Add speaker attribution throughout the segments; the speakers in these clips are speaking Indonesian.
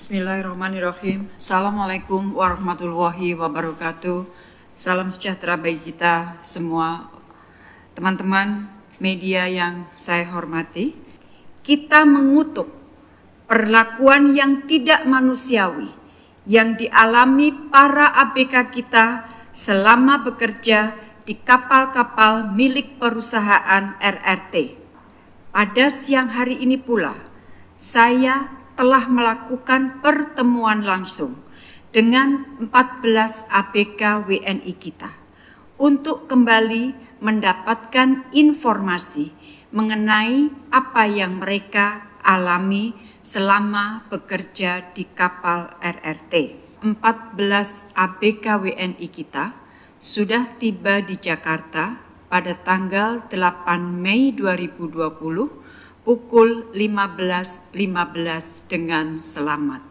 Speaker 1: Bismillahirrahmanirrahim. Assalamualaikum warahmatullahi wabarakatuh. Salam sejahtera bagi kita semua. Teman-teman media yang saya hormati, kita mengutuk perlakuan yang tidak manusiawi yang dialami para ABK kita selama bekerja di kapal-kapal milik perusahaan RRT. Pada siang hari ini pula, saya telah melakukan pertemuan langsung dengan 14 ABK WNI kita untuk kembali mendapatkan informasi mengenai apa yang mereka alami selama bekerja di kapal RRT. 14 ABK WNI kita sudah tiba di Jakarta pada tanggal 8 Mei 2020 pukul 15.15 .15 dengan selamat.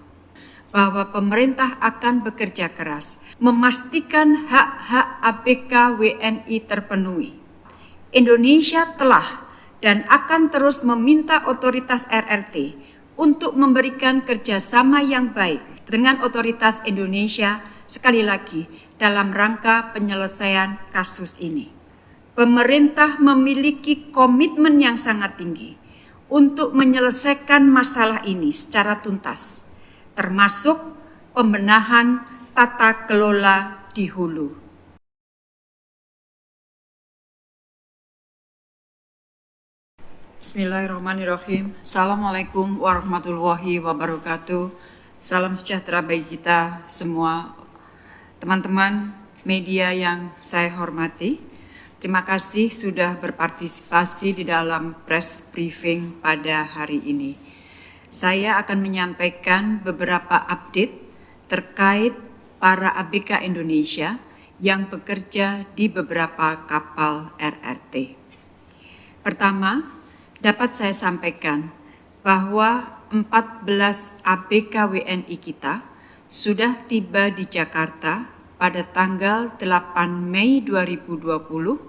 Speaker 1: Bahwa pemerintah akan bekerja keras memastikan hak-hak ABK WNI terpenuhi. Indonesia telah dan akan terus meminta otoritas RRT untuk memberikan kerjasama yang baik dengan otoritas Indonesia sekali lagi dalam rangka penyelesaian kasus ini. Pemerintah memiliki komitmen yang sangat tinggi untuk menyelesaikan masalah ini secara tuntas, termasuk pembenahan tata kelola di hulu. Bismillahirrahmanirrahim. Assalamualaikum warahmatullahi wabarakatuh. Salam sejahtera bagi kita semua. Teman-teman media yang saya hormati, Terima kasih sudah berpartisipasi di dalam press briefing pada hari ini. Saya akan menyampaikan beberapa update terkait para ABK Indonesia yang bekerja di beberapa kapal RRT. Pertama, dapat saya sampaikan bahwa 14 ABK WNI kita sudah tiba di Jakarta pada tanggal 8 Mei 2020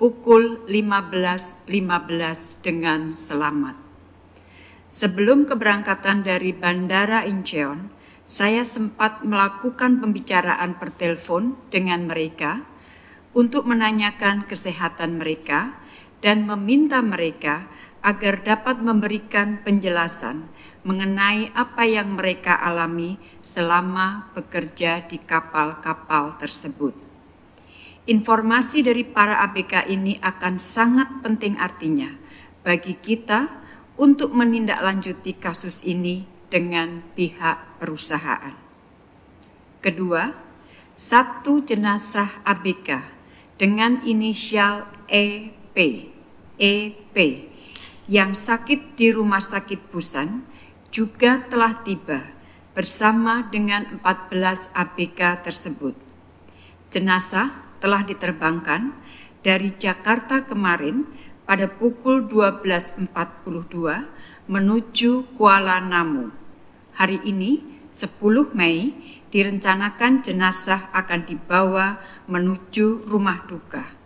Speaker 1: pukul 15.15 .15 dengan selamat. Sebelum keberangkatan dari Bandara Incheon, saya sempat melakukan pembicaraan per telepon dengan mereka untuk menanyakan kesehatan mereka dan meminta mereka agar dapat memberikan penjelasan mengenai apa yang mereka alami selama bekerja di kapal-kapal tersebut. Informasi dari para ABK ini akan sangat penting artinya bagi kita untuk menindaklanjuti kasus ini dengan pihak perusahaan. Kedua, satu jenazah ABK dengan inisial EP, EP yang sakit di Rumah Sakit Busan juga telah tiba bersama dengan 14 ABK tersebut. Jenazah telah diterbangkan dari Jakarta kemarin pada pukul 12.42 menuju Kuala Namu. Hari ini, 10 Mei, direncanakan jenazah akan dibawa menuju rumah duka.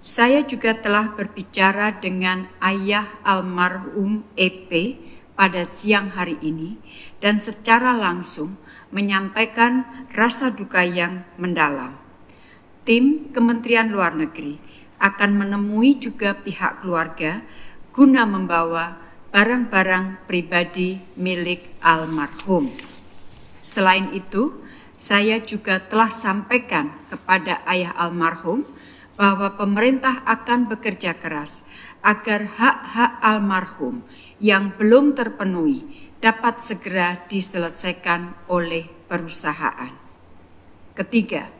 Speaker 1: Saya juga telah berbicara dengan ayah almarhum EP pada siang hari ini dan secara langsung menyampaikan rasa duka yang mendalam tim Kementerian Luar Negeri akan menemui juga pihak keluarga guna membawa barang-barang pribadi milik almarhum. Selain itu, saya juga telah sampaikan kepada ayah almarhum bahwa pemerintah akan bekerja keras agar hak-hak almarhum yang belum terpenuhi dapat segera diselesaikan oleh perusahaan. Ketiga,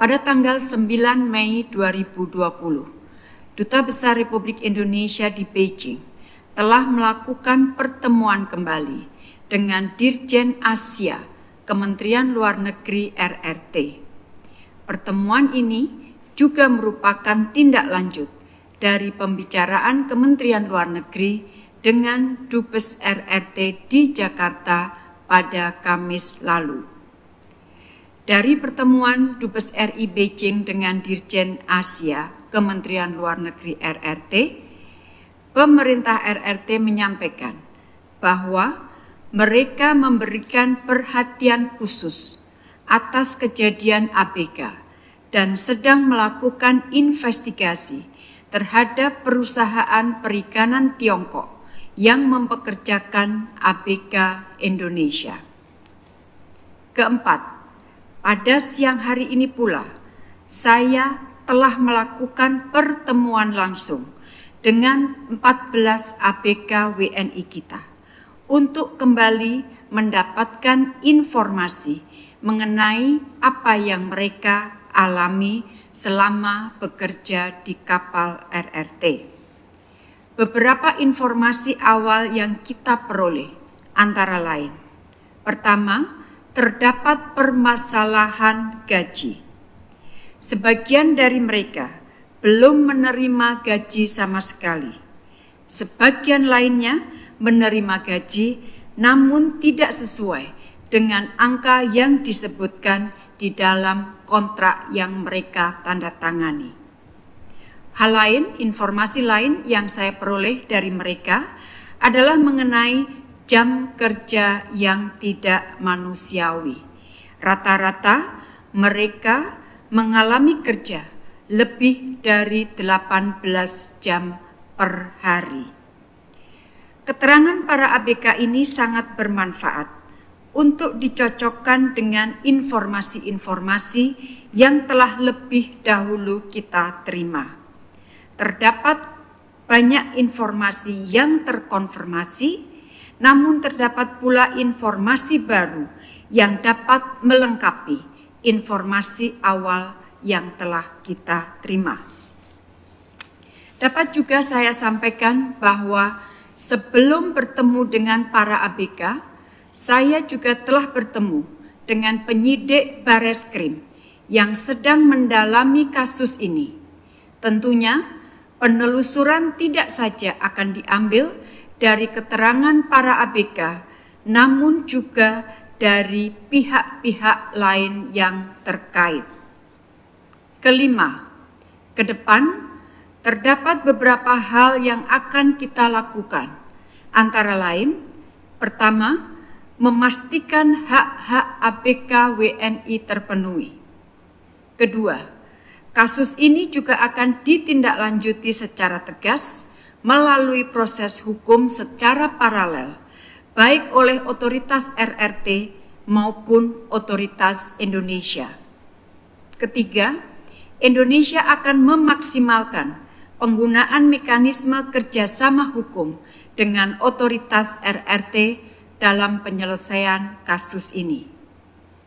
Speaker 1: pada tanggal 9 Mei 2020, Duta Besar Republik Indonesia di Beijing telah melakukan pertemuan kembali dengan Dirjen Asia Kementerian Luar Negeri RRT. Pertemuan ini juga merupakan tindak lanjut dari pembicaraan Kementerian Luar Negeri dengan Dubes RRT di Jakarta pada Kamis lalu. Dari pertemuan Dubes RI Beijing dengan Dirjen Asia Kementerian Luar Negeri RRT, pemerintah RRT menyampaikan bahwa mereka memberikan perhatian khusus atas kejadian ABK dan sedang melakukan investigasi terhadap perusahaan perikanan Tiongkok yang mempekerjakan ABK Indonesia. Keempat, pada siang hari ini pula saya telah melakukan pertemuan langsung dengan 14 ABK WNI kita untuk kembali mendapatkan informasi mengenai apa yang mereka alami selama bekerja di kapal RRT. Beberapa informasi awal yang kita peroleh antara lain. Pertama, terdapat permasalahan gaji. Sebagian dari mereka belum menerima gaji sama sekali. Sebagian lainnya menerima gaji namun tidak sesuai dengan angka yang disebutkan di dalam kontrak yang mereka tanda tangani. Hal lain, informasi lain yang saya peroleh dari mereka adalah mengenai jam kerja yang tidak manusiawi. Rata-rata mereka mengalami kerja lebih dari 18 jam per hari. Keterangan para ABK ini sangat bermanfaat untuk dicocokkan dengan informasi-informasi yang telah lebih dahulu kita terima. Terdapat banyak informasi yang terkonfirmasi, namun terdapat pula informasi baru yang dapat melengkapi informasi awal yang telah kita terima. Dapat juga saya sampaikan bahwa sebelum bertemu dengan para ABK, saya juga telah bertemu dengan penyidik Bareskrim yang sedang mendalami kasus ini. Tentunya penelusuran tidak saja akan diambil dari keterangan para ABK, namun juga dari pihak-pihak lain yang terkait. Kelima, ke depan terdapat beberapa hal yang akan kita lakukan, antara lain: pertama, memastikan hak-hak ABK WNI terpenuhi. Kedua, kasus ini juga akan ditindaklanjuti secara tegas melalui proses hukum secara paralel, baik oleh otoritas RRT maupun otoritas Indonesia. Ketiga, Indonesia akan memaksimalkan penggunaan mekanisme kerjasama hukum dengan otoritas RRT dalam penyelesaian kasus ini.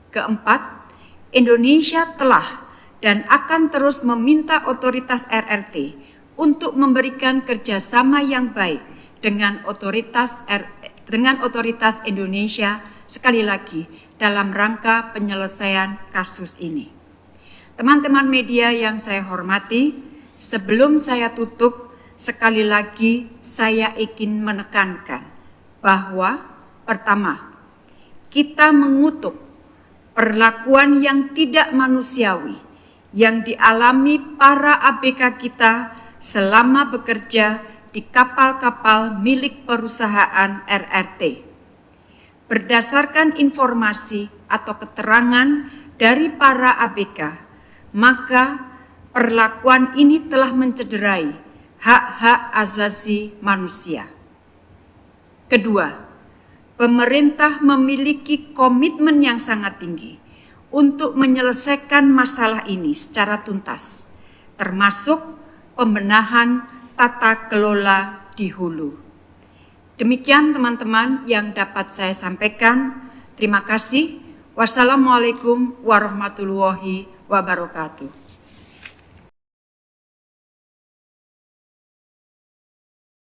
Speaker 1: Keempat, Indonesia telah dan akan terus meminta otoritas RRT untuk memberikan kerjasama yang baik dengan otoritas R, dengan otoritas Indonesia sekali lagi dalam rangka penyelesaian kasus ini. Teman-teman media yang saya hormati, sebelum saya tutup, sekali lagi saya ingin menekankan bahwa Pertama, kita mengutuk perlakuan yang tidak manusiawi yang dialami para ABK kita selama bekerja di kapal-kapal milik perusahaan RRT. Berdasarkan informasi atau keterangan dari para ABK, maka perlakuan ini telah mencederai hak-hak asasi manusia. Kedua, pemerintah memiliki komitmen yang sangat tinggi untuk menyelesaikan masalah ini secara tuntas, termasuk pembenahan tata kelola di hulu. Demikian teman-teman yang dapat saya sampaikan. Terima kasih. Wassalamualaikum warahmatullahi wabarakatuh.